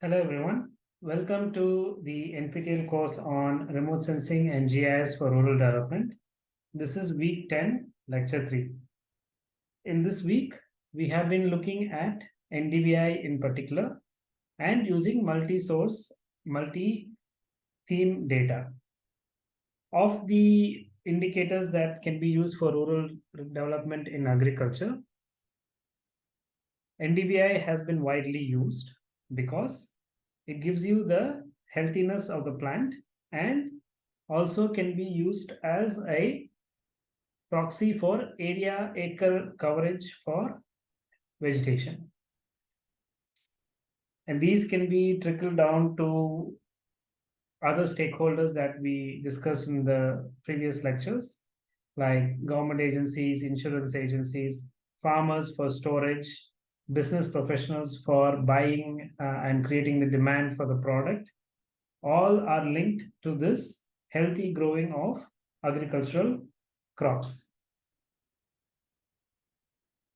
Hello everyone. Welcome to the NPTEL course on remote sensing and GIS for rural development. This is week 10, lecture 3. In this week, we have been looking at NDVI in particular and using multi-source, multi-theme data. Of the indicators that can be used for rural development in agriculture, NDVI has been widely used because it gives you the healthiness of the plant and also can be used as a proxy for area acre coverage for vegetation. And these can be trickled down to other stakeholders that we discussed in the previous lectures, like government agencies, insurance agencies, farmers for storage, business professionals for buying uh, and creating the demand for the product all are linked to this healthy growing of agricultural crops.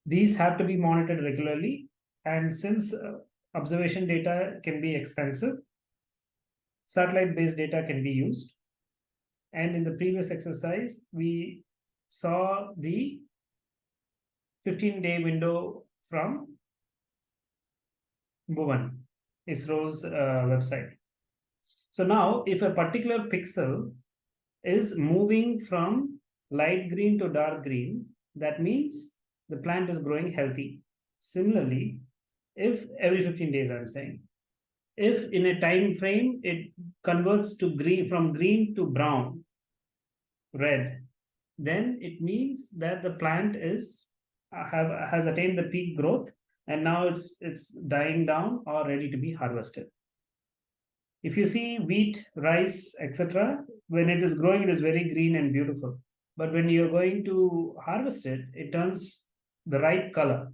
These have to be monitored regularly and since uh, observation data can be expensive, satellite-based data can be used. And in the previous exercise, we saw the 15-day window from Bhuvan, ISRO's uh, website. So now if a particular pixel is moving from light green to dark green, that means the plant is growing healthy. Similarly, if every 15 days I'm saying, if in a time frame it converts to green from green to brown, red, then it means that the plant is uh, have has attained the peak growth and now it's it's dying down or ready to be harvested. If you see wheat, rice, etc., when it is growing, it is very green and beautiful. But when you're going to harvest it, it turns the right color.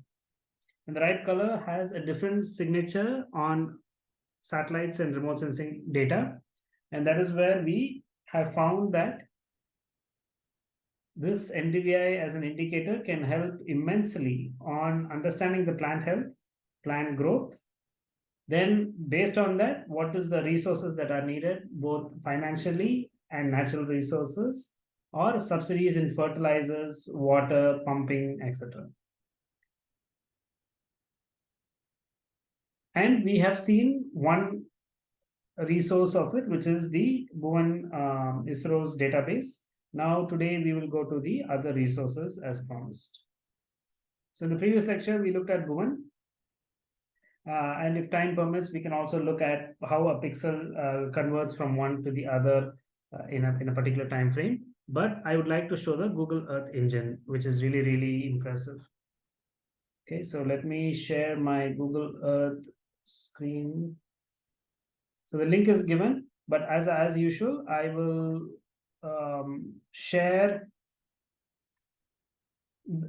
And the right color has a different signature on satellites and remote sensing data. And that is where we have found that this NDVI as an indicator can help immensely on understanding the plant health, plant growth. Then based on that, what is the resources that are needed, both financially and natural resources, or subsidies in fertilizers, water, pumping, etc. And we have seen one resource of it, which is the Bhuvan um, ISRO's database, now today we will go to the other resources as promised. So in the previous lecture, we looked at Bhuvan. Uh, and if time permits, we can also look at how a pixel uh, converts from one to the other uh, in, a, in a particular time frame. But I would like to show the Google Earth engine, which is really, really impressive. Okay, so let me share my Google Earth screen. So the link is given, but as, as usual, I will um, share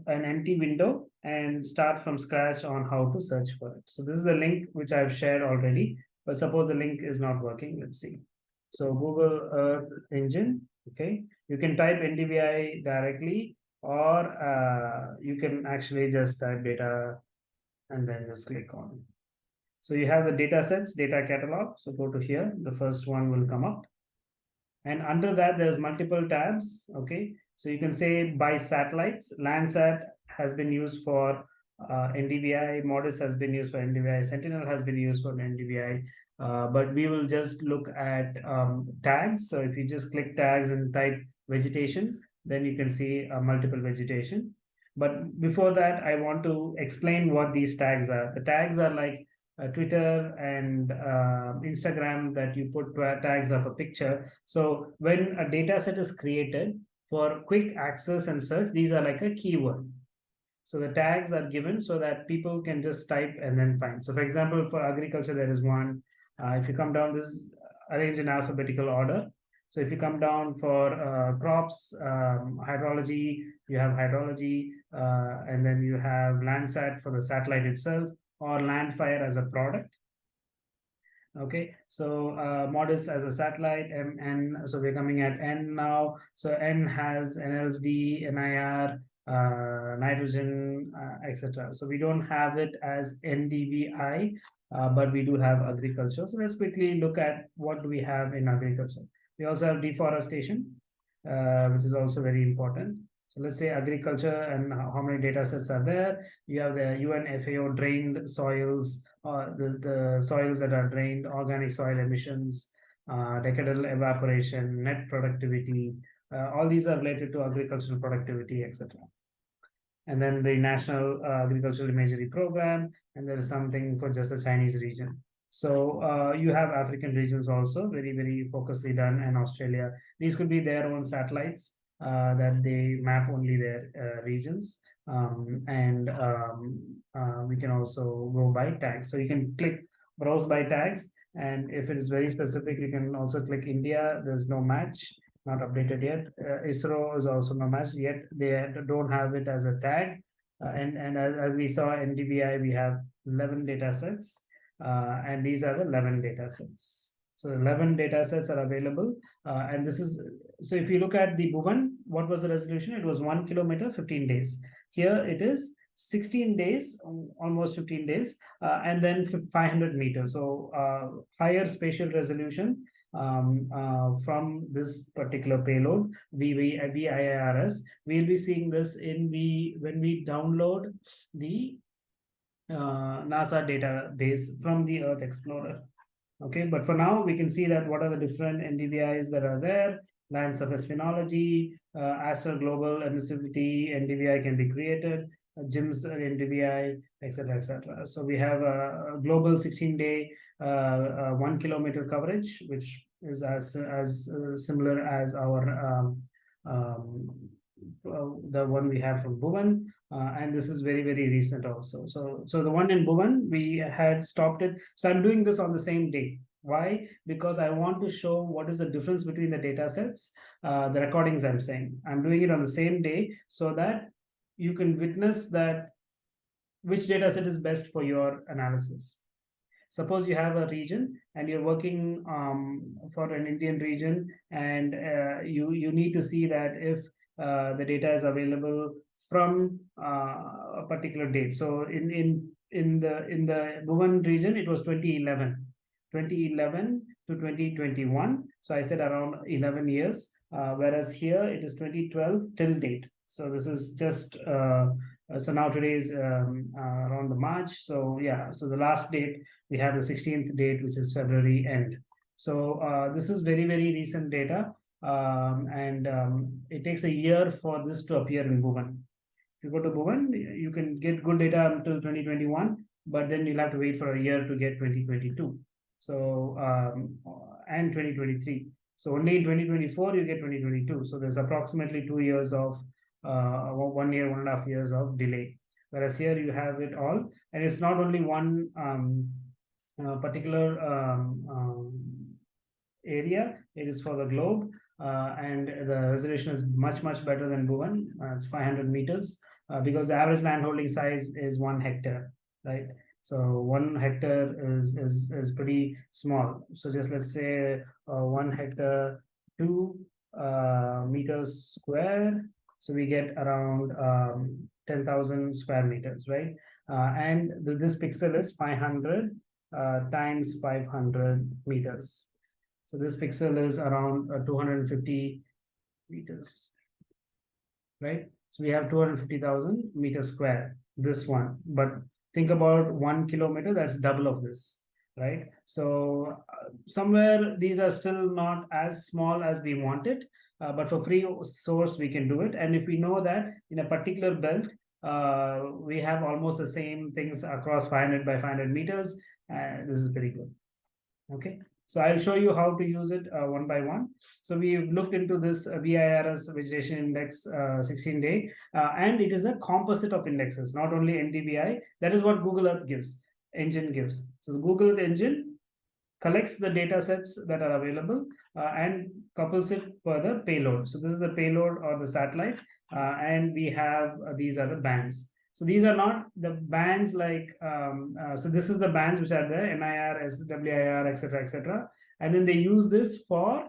an empty window and start from scratch on how to search for it. So this is the link which I've shared already, but suppose the link is not working. Let's see. So Google Earth Engine, okay. You can type NDVI directly or uh, you can actually just type data and then just click on. So you have the data sets, data catalog. So go to here, the first one will come up. And under that there's multiple tabs okay? So you can say by satellites. Landsat has been used for uh, ndvi modis has been used for ndvi sentinel has been used for ndvi uh, but we will just look at um, tags. So if you just click tags and type vegetation then you can see uh, multiple vegetation. But before that i want to explain what these tags are. The tags are like Twitter and uh, Instagram that you put tags of a picture. So when a data set is created for quick access and search, these are like a keyword. So the tags are given so that people can just type and then find. So for example, for agriculture, there is one. Uh, if you come down, this arranged in alphabetical order. So if you come down for uh, crops, um, hydrology, you have hydrology, uh, and then you have Landsat for the satellite itself or Landfire as a product. Okay, so uh, MODIS as a satellite, MN, so we're coming at N now. So N has NLSD, NIR, uh, nitrogen, uh, etc. So we don't have it as NDVI, uh, but we do have agriculture. So let's quickly look at what do we have in agriculture. We also have deforestation, uh, which is also very important. So let's say agriculture and how many data sets are there. You have the UN FAO drained soils, uh, the, the soils that are drained, organic soil emissions, uh, decadal evaporation, net productivity. Uh, all these are related to agricultural productivity, etc. And then the National uh, Agricultural Imagery Program, and there is something for just the Chinese region. So uh, you have African regions also, very, very focusedly done, and Australia. These could be their own satellites uh, that they map only their uh, regions. Um, and um, uh, we can also go by tags. So you can click browse by tags. And if it is very specific, you can also click India. There's no match, not updated yet. Uh, ISRO is also no match yet. They don't have it as a tag. Uh, and and as, as we saw NDVI, we have 11 data sets. And these are the 11 data sets. So 11 data sets are available. Uh, and this is, so if you look at the Bhuvan, what was the resolution? It was one kilometer, 15 days. Here it is 16 days, almost 15 days, uh, and then 500 meters. So uh, higher spatial resolution um, uh, from this particular payload, VIIRS. We'll be seeing this in the, when we download the uh, NASA database from the Earth Explorer. Okay, but for now, we can see that what are the different NDVIs that are there, land surface phenology, uh, Aster global emissivity, NDVI can be created, uh, GIMMS NDVI, etc., etc. So we have a, a global 16-day, uh, uh, one kilometer coverage, which is as as uh, similar as our um, um, uh, the one we have from Bhuvan. Uh, and this is very, very recent also. So, so the one in Bhuvan, we had stopped it. So I'm doing this on the same day. Why? Because I want to show what is the difference between the data sets, uh, the recordings I'm saying. I'm doing it on the same day so that you can witness that which data set is best for your analysis. Suppose you have a region and you're working um, for an Indian region and uh, you, you need to see that if uh, the data is available from uh, a particular date. So in in in the in the Bhuvan region, it was 2011, 2011 to 2021. So I said around 11 years, uh, whereas here it is 2012 till date. So this is just uh, so now today is um, uh, around the March. So yeah, so the last date we have the 16th date, which is February end. So uh, this is very very recent data um, and um, it takes a year for this to appear in Bhuvan. If you go to Bhuvan, you can get good data until 2021, but then you'll have to wait for a year to get 2022. So, um, and 2023. So only in 2024, you get 2022. So there's approximately two years of, uh, one year, one and a half years of delay. Whereas here you have it all. And it's not only one um, uh, particular um, um, area, it is for the globe uh, and the resolution is much, much better than Bhuvan. Uh, it's 500 meters uh, because the average land holding size is one hectare, right? So one hectare is, is, is pretty small. So just let's say uh, one hectare, two uh, meters square. So we get around um, 10,000 square meters, right? Uh, and this pixel is 500 times 500 meters. So this pixel is around uh, 250 meters, right? So we have 250,000 meters square, this one. But think about one kilometer, that's double of this, right? So uh, somewhere these are still not as small as we want it, uh, but for free source, we can do it. And if we know that in a particular belt, uh, we have almost the same things across 500 by 500 meters, uh, this is pretty good. Okay. So I'll show you how to use it uh, one by one. So we've looked into this uh, VIIRS vegetation index uh, 16 day, uh, and it is a composite of indexes, not only NDVI. That is what Google Earth gives, engine gives. So the Google Earth engine collects the data sets that are available uh, and couples it for the payload. So this is the payload or the satellite, uh, and we have these are the bands. So these are not the bands like, um, uh, so this is the bands which are there, NIR, SWIR, etc., etc. And then they use this for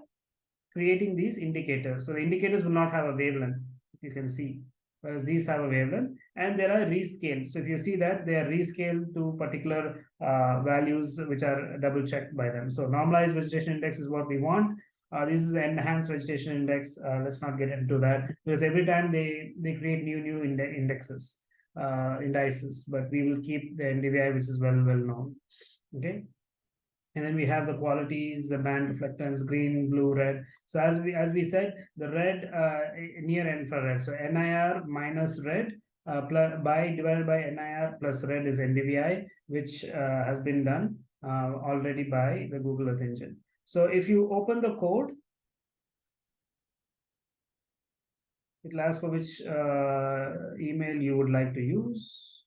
creating these indicators. So the indicators will not have a wavelength, you can see, whereas these have a wavelength and there are rescaled. So if you see that they are rescaled to particular uh, values which are double checked by them. So normalized vegetation index is what we want. Uh, this is the enhanced vegetation index. Uh, let's not get into that because every time they they create new new ind indexes, uh, indices, but we will keep the NDVI which is well well known. Okay. And then we have the qualities, the band reflectance, green, blue, red. So as we as we said, the red uh, near infrared. So NIR minus red uh, plus by divided by NIR plus red is NDVI, which uh, has been done uh, already by the Google Earth Engine. So if you open the code, it asks for which uh, email you would like to use.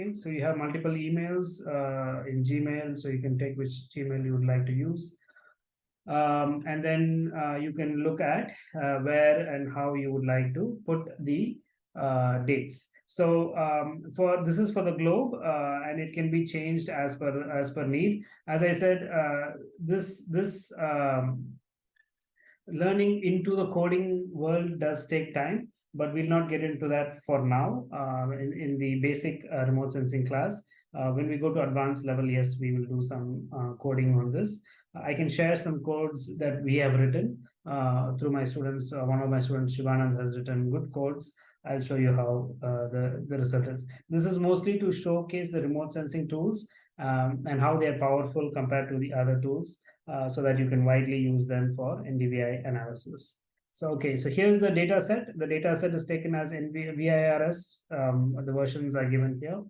Okay, so you have multiple emails uh, in Gmail, so you can take which Gmail you would like to use. Um, and then uh, you can look at uh, where and how you would like to put the uh, dates. So um, for this is for the globe, uh, and it can be changed as per as per need. As I said, uh, this this um, learning into the coding world does take time but we'll not get into that for now uh, in, in the basic uh, remote sensing class. Uh, when we go to advanced level, yes, we will do some coding on this. I can share some codes that we have written uh, through my students. Uh, one of my students, Shivanand, has written good codes. I'll show you how the, the result is. This is mostly to showcase the remote sensing tools um, and how they are powerful compared to the other tools so that you can widely use them for NDVI analysis. So, okay, so here's the data set. The data set is taken as NVIRS. Um, the versions are given here.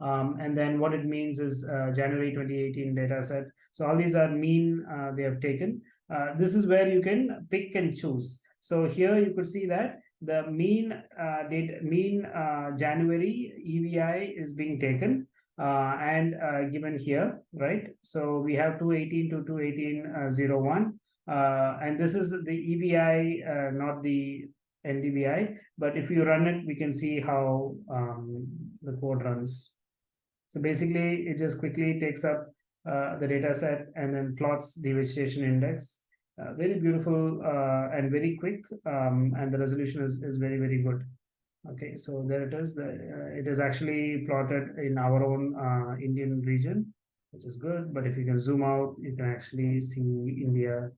Um, and then what it means is uh, January 2018 data set. So all these are mean uh, they have taken. Uh, this is where you can pick and choose. So here you could see that the mean uh, date, mean uh, January EVI is being taken uh, and given here, right? So we have 218 to 218.01 uh, and this is the EVI, uh, not the NDVI. But if you run it, we can see how um, the code runs. So basically, it just quickly takes up uh, the data set and then plots the vegetation index. Uh, very beautiful uh, and very quick, um, and the resolution is, is very, very good. Okay, so there it is. Uh, it is actually plotted in our own Indian region, which is good. But if you can zoom out, you can actually see India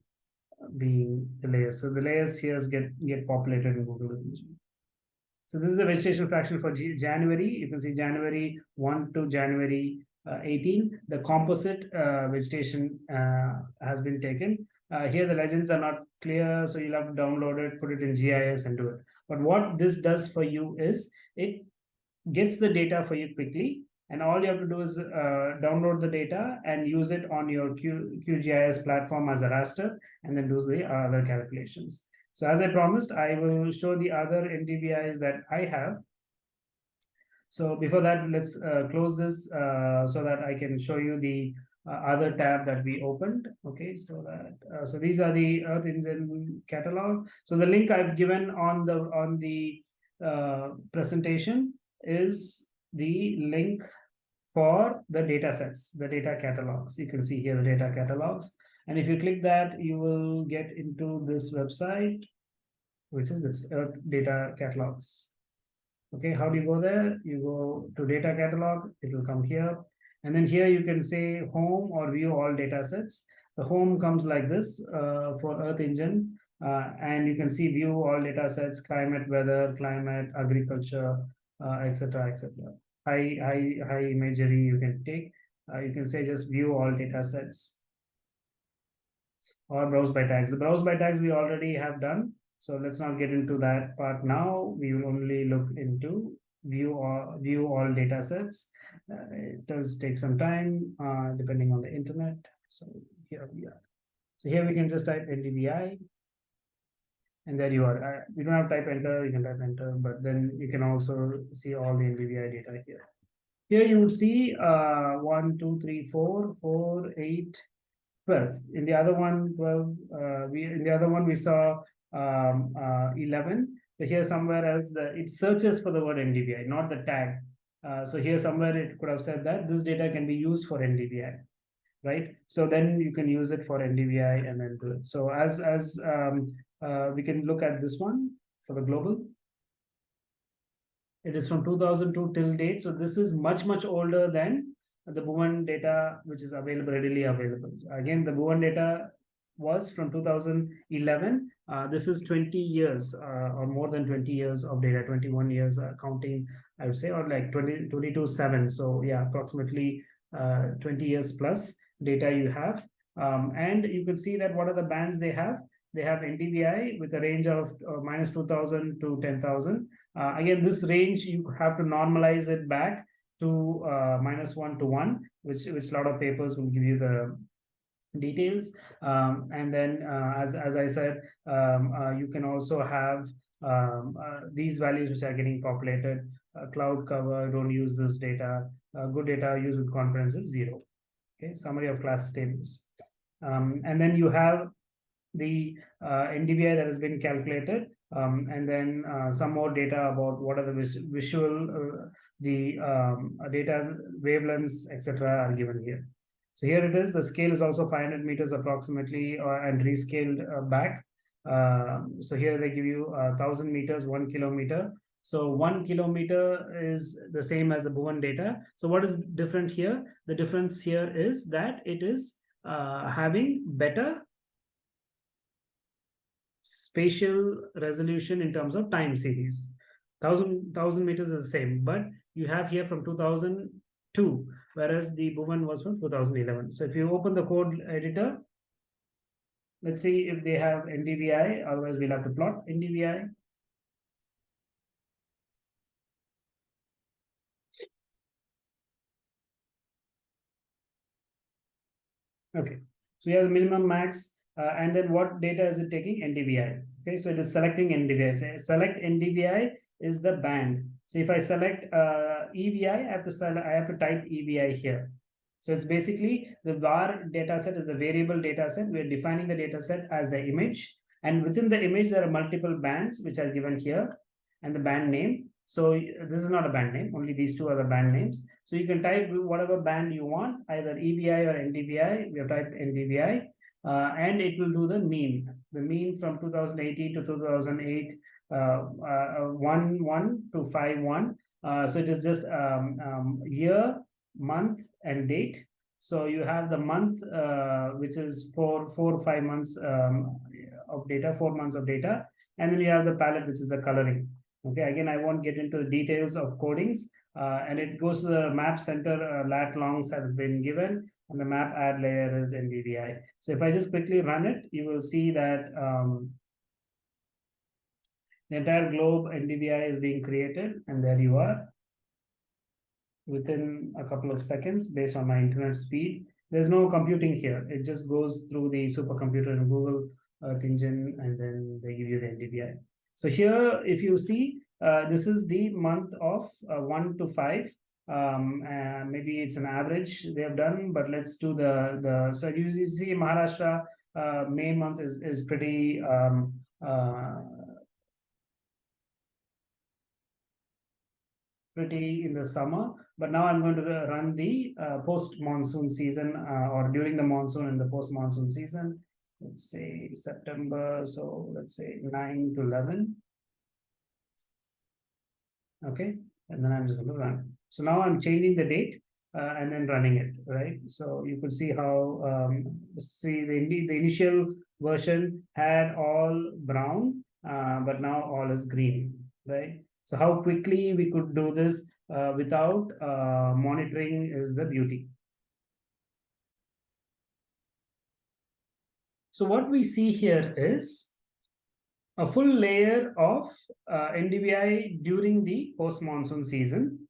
being the layers. So the layers here get, get populated in Google Vision. So this is the vegetation fraction for G January. You can see January 1 to January uh, 18. The composite uh, vegetation uh, has been taken. Uh, here the legends are not clear, so you'll have to download it, put it in GIS and do it. But what this does for you is it gets the data for you quickly and all you have to do is uh, download the data and use it on your Q, QGIS platform as a raster and then do the other calculations. So as I promised, I will show the other NDVIs that I have. So before that, let's uh, close this uh, so that I can show you the uh, other tab that we opened. Okay, so that uh, so these are the Earth Engine catalog. So the link I've given on the on the uh, presentation is the link for the data sets, the data catalogs. You can see here the data catalogs. And if you click that, you will get into this website, which is this Earth Data Catalogs. Okay, how do you go there? You go to data catalog, it will come here. And then here you can say home or view all data sets. The home comes like this uh, for Earth Engine. Uh, and you can see view all data sets, climate, weather, climate, agriculture, etc., uh, etc high high high imagery you can take uh, you can say just view all data sets or browse by tags the browse by tags we already have done so let's not get into that part now we will only look into view or view all data sets uh, it does take some time uh, depending on the internet so here we are so here we can just type ndvi and there you are. Uh, you don't have to type enter, you can type enter, but then you can also see all the NDVI data here. Here you would see uh, 1, 2, 3, 4, 4, 8, 12. In the other one, 12, uh, we, in the other one we saw um, uh, 11. So here somewhere else, the, it searches for the word NDVI, not the tag. Uh, so here somewhere it could have said that this data can be used for NDVI, right? So then you can use it for NDVI and then do it. So as, as um, uh, we can look at this one for the global. It is from 2002 till date. So this is much, much older than the Bhuvan data, which is available, readily available. Again, the Bhuvan data was from 2011. Uh, this is 20 years uh, or more than 20 years of data, 21 years uh, counting, I would say, or like 20, 22, 7. So yeah, approximately uh, 20 years plus data you have. Um, and you can see that what are the bands they have. They have NDVI with a range of uh, minus 2000 to 10,000. Uh, again, this range, you have to normalize it back to minus one to one, which which a lot of papers will give you the details. Um, and then, uh, as as I said, um, uh, you can also have um, uh, these values which are getting populated. Uh, cloud cover, don't use this data. Uh, good data used with confidence is zero. Okay, summary of class tables. Um, and then you have the uh, NDVI that has been calculated, um, and then some more data about what are the vis visual, the um, data wavelengths, etc. are given here. So here it is. The scale is also 500 meters approximately, uh, and rescaled uh, back. Um, so here they give you a thousand meters, one kilometer. So one kilometer is the same as the Bhuvan data. So what is different here? The difference here is that it is uh, having better spatial resolution in terms of time series. Thousand thousand meters is the same, but you have here from 2002, whereas the Bhuvan was from 2011. So if you open the code editor, let's see if they have NDVI, otherwise we'll have to plot NDVI. Okay, so you have the minimum max uh, and then what data is it taking? NDVI. Okay, so it is selecting NDVI. So select NDVI is the band. So if I select uh, EVI, I have to I have to type EVI here. So it's basically the var data set is a variable data set. We're defining the data set as the image. And within the image, there are multiple bands which are given here and the band name. So this is not a band name, only these two are the band names. So you can type whatever band you want, either EVI or NDVI. We have typed NDVI uh, and it will do the mean. The mean from 2018 to 2008, uh, uh, 1, 1 to 5, 1. Uh, so it is just um, um, year, month, and date. So you have the month, which is four, four or five months um, of data, four months of data. And then you have the palette, which is the coloring. Okay, again, I won't get into the details of codings. Uh, and it goes to the map center uh, lat longs have been given and the map add layer is NDVI. So if I just quickly run it, you will see that um, the entire globe NDVI is being created and there you are within a couple of seconds based on my internet speed. There's no computing here. It just goes through the supercomputer in Google Earth Engine and then they give you the NDVI. So here, if you see, uh, this is the month of uh, 1 to 5 um, maybe it's an average they have done, but let's do the, the so you, see Maharashtra, uh, May month is, is pretty, um, uh, pretty in the summer, but now I'm going to run the uh, post monsoon season uh, or during the monsoon and the post monsoon season. Let's say September, so let's say 9 to 11. Okay, and then I'm just going to run. So now I'm changing the date uh, and then running it, right? So you could see how, um, see the, the initial version had all brown, uh, but now all is green, right? So how quickly we could do this uh, without uh, monitoring is the beauty. So what we see here is a full layer of uh, NDVI during the post-monsoon season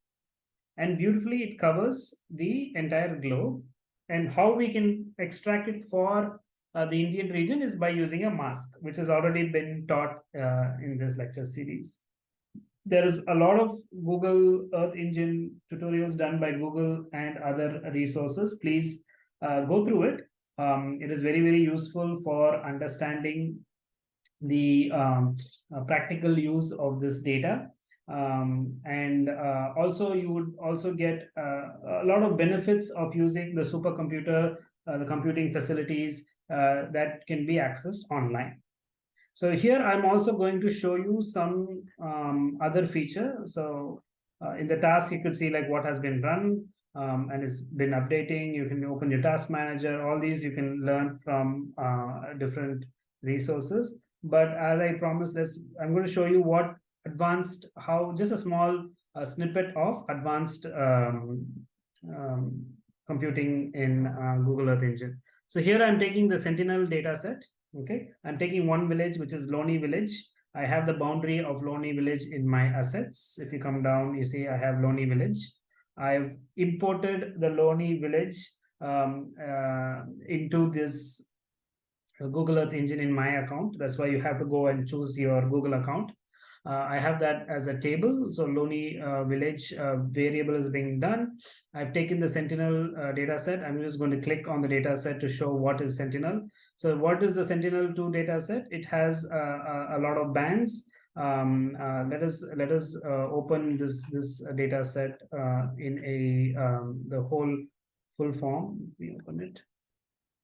and beautifully it covers the entire globe and how we can extract it for uh, the Indian region is by using a mask, which has already been taught uh, in this lecture series. There is a lot of Google Earth Engine tutorials done by Google and other resources. Please uh, go through it. Um, it is very, very useful for understanding the um, uh, practical use of this data. Um, and uh, also you would also get uh, a lot of benefits of using the supercomputer, uh, the computing facilities uh, that can be accessed online. So here I'm also going to show you some um, other feature. So uh, in the task, you could see like what has been run um, and it's been updating. You can open your task manager. All these you can learn from uh, different resources. But as I promised, let's I'm going to show you what advanced how just a small uh, snippet of advanced um, um, computing in uh, Google Earth Engine. So here I'm taking the Sentinel data set okay? I'm taking one village which is loni village. I have the boundary of loni village in my assets. If you come down you see i have loni village. I've imported the loni village um, uh, into this google earth engine in my account. That's why you have to go and choose your google account I have that as a table. So Loni uh, village uh, variable is being done. I've taken the Sentinel uh, data set. I'm just going to click on the data set to show what is Sentinel. So what is the Sentinel-2 data set? It has uh, a, lot of bands. Um, uh, let us let us open this this data set in a um, the whole full form. We open it.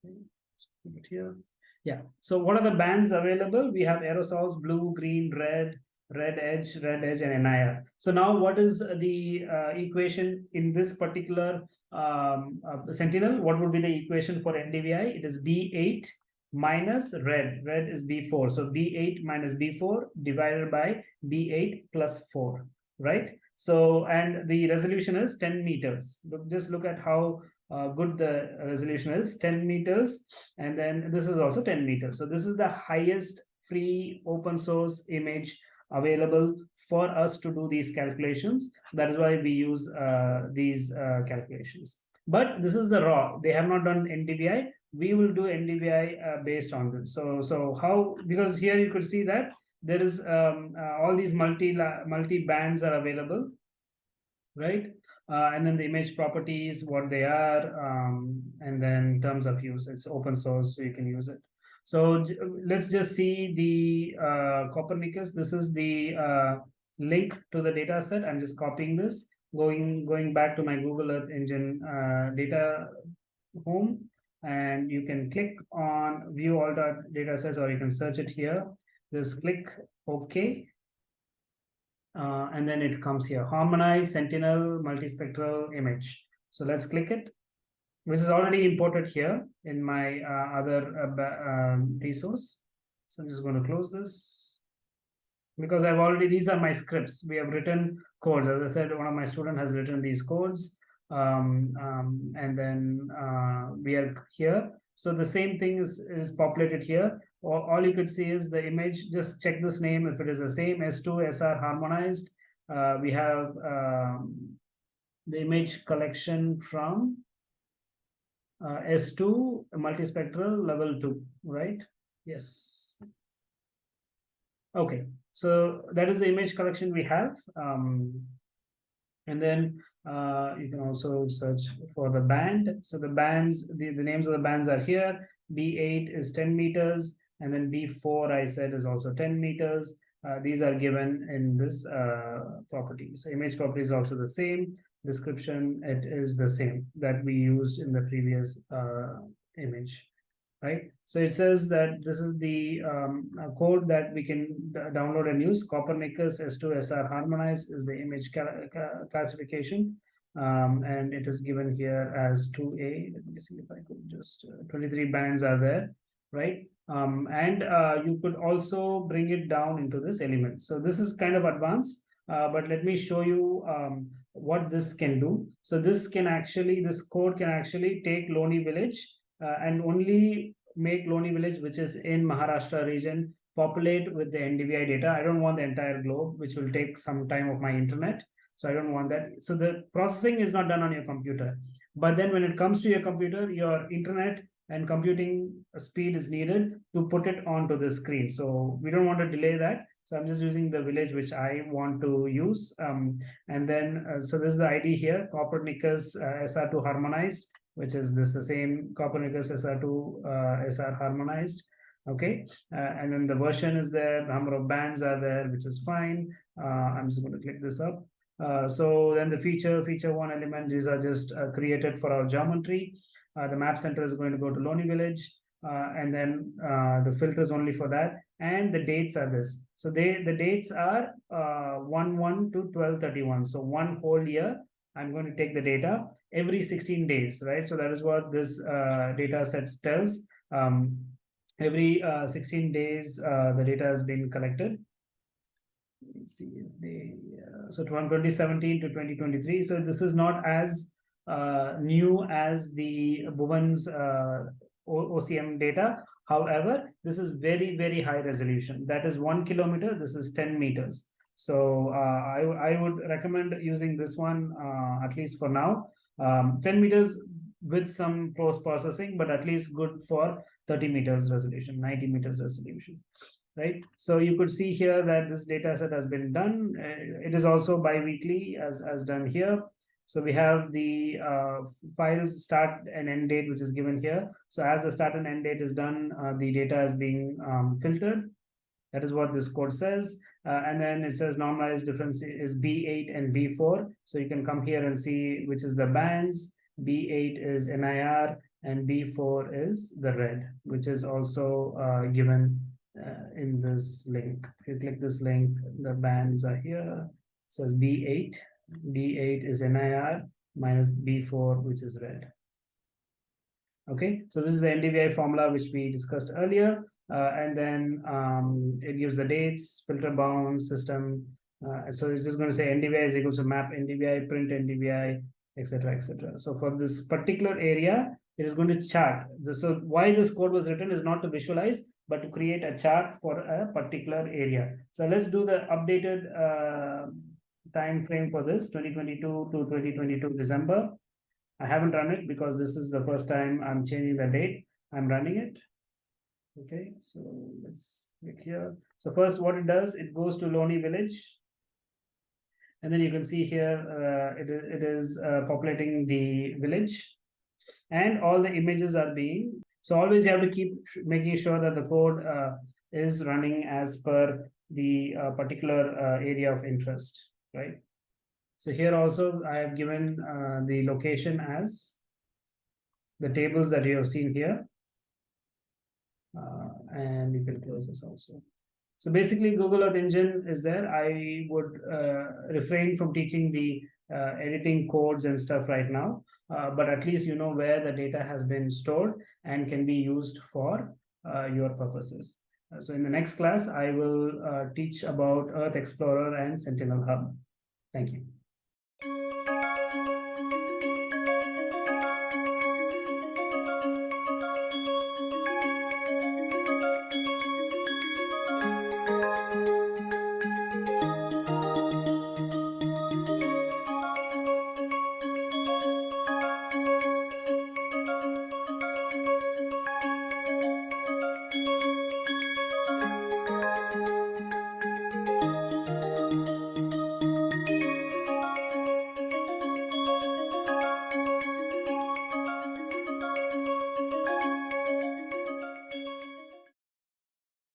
Okay. it here. Yeah. So what are the bands available? We have aerosols, blue, green, red, red edge, red edge, and NIR. So now what is the uh, equation in this particular um, uh, Sentinel? What would be the equation for NDVI? It is B8 minus red. Red is B4. So B8 minus B4 divided by B8 plus 4, right? So, and the resolution is 10 meters. Look, just look at how uh, good the resolution is 10 meters and then this is also 10 meters so this is the highest free open source image available for us to do these calculations. That is why we use uh, these uh, calculations. But this is the raw. They have not done NDVI. We will do NDVI uh, based on this. So, so how, because here you could see that there is um, uh, all these multi multi bands are available, right? Uh, and then the image properties, what they are, um, and then terms of use. It's open source, so you can use it. So let's just see the uh, Copernicus. This is the uh, link to the data set. I'm just copying this, going going back to my Google Earth Engine uh, data home, and you can click on view all the data sets, or you can search it here. Just click OK. Uh, and then it comes here, harmonize sentinel multispectral image. So let's click it which is already imported here in my uh, other uh, um, resource. So I'm just going to close this because I've already, these are my scripts. We have written codes. As I said, one of my student has written these codes. Um, um, and then uh, we are here. So the same thing is, is populated here. All, all you could see is the image. Just check this name. If it is the same S2 SR harmonized, uh, we have um, the image collection from uh, S2 multispectral level 2, right? Yes. Okay, so that is the image collection we have. Um, and then uh, you can also search for the band. So the bands, the, the names of the bands are here. B8 is 10 meters, and then B4 I said is also 10 meters. Uh, these are given in this uh, property. So image property is also the same description, it is the same that we used in the previous uh, image, right? So it says that this is the um, code that we can download and use. Copernicus S2SR harmonize is the image classification. Um, and it is given here as 2A. Let me see if I could just, uh, 23 bands are there, right? Um, and uh, you could also bring it down into this element. So this is kind of advanced, uh, but let me show you um, what this can do. So this can actually, this code can actually take Loni village uh, and only make Loni village, which is in Maharashtra region, populate with the NDVI data. I don't want the entire globe, which will take some time of my internet. So I don't want that. So the processing is not done on your computer. But then when it comes to your computer, your internet and computing speed is needed to put it onto the screen. So we don't want to delay that. So I'm just using the village which I want to use. Um, and then, uh, so this is the ID here, Copernicus uh, SR2 harmonized, which is this the same Copernicus SR2 uh, SR harmonized. Okay, uh, and then the version is there, the number of bands are there, which is fine. Uh, I'm just going to click this up. Uh, so then the feature, feature one element, these are just created for our geometry. the map center is going to go to Loni Village. Uh, and then uh, the filters only for that. And the dates are this. So they the dates are uh, 1 1 to 12 31 so one whole year i'm going to take the data every 16 days right? So that is what this uh, data set tells. Um, every uh, 16 days uh, the data has been collected. Let's see they so from 2017 to 2023 so this is not as new as the Bhuvan's OCM data. However, this is very, very high resolution. That is one kilometer. This is 10 meters. So uh, I, I would recommend using this one, uh, at least for now. Um, 10 meters with some post processing, but at least good for 30 meters resolution, 90 meters resolution right? So you could see here that this data set has been done. Uh, it is also bi-weekly as, as done here. So we have the uh, files start and end date, which is given here. So as the start and end date is done, uh, the data is being um, filtered. That is what this code says. Uh, and then it says normalized difference is B8 and B4. So you can come here and see which is the bands. B8 is NIR and B4 is the red, which is also uh, given uh, in this link. If you click this link, the bands are here. It says B8 B8 is NIR minus B4, which is red. Okay, so this is the NDVI formula which we discussed earlier. Uh, and then um, it gives the dates, filter bound system. Uh, so it's just going to say NDVI is equal to map NDVI, print NDVI, etc., etc. So for this particular area, it is going to chart. So why this code was written is not to visualize, but to create a chart for a particular area. So let's do the updated uh, time frame for this 2022 to 2022 December. I haven't run it because this is the first time I'm changing the date. I'm running it. Okay, so let's click here. So first what it does, it goes to Loni Village. And then you can see here, uh, it, it is uh, populating the village and all the images are being. So always you have to keep making sure that the code uh, is running as per the uh, particular uh, area of interest right? So here also I have given uh, the location as the tables that you have seen here. Uh, and you can close this also. So basically Google Earth Engine is there. I would uh, refrain from teaching the uh, editing codes and stuff right now, uh, but at least you know where the data has been stored and can be used for uh, your purposes. Uh, so in the next class, I will uh, teach about Earth Explorer and Sentinel Hub. Thank you.